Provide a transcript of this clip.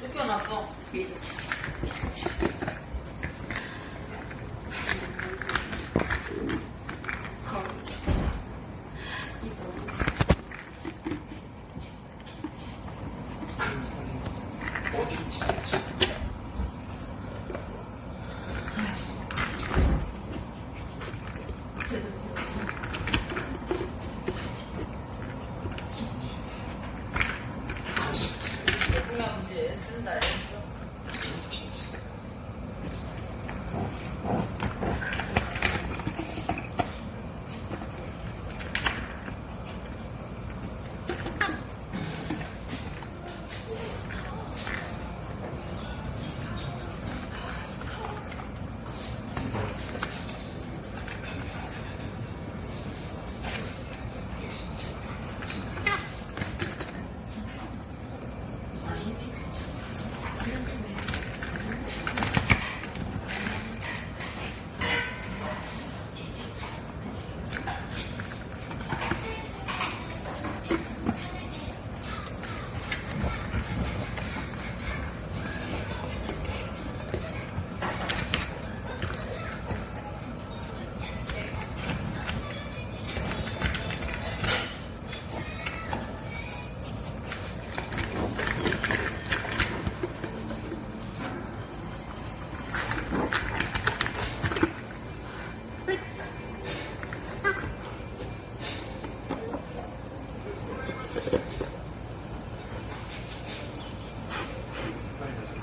쫓겨났어. 어디 있지? Gracias.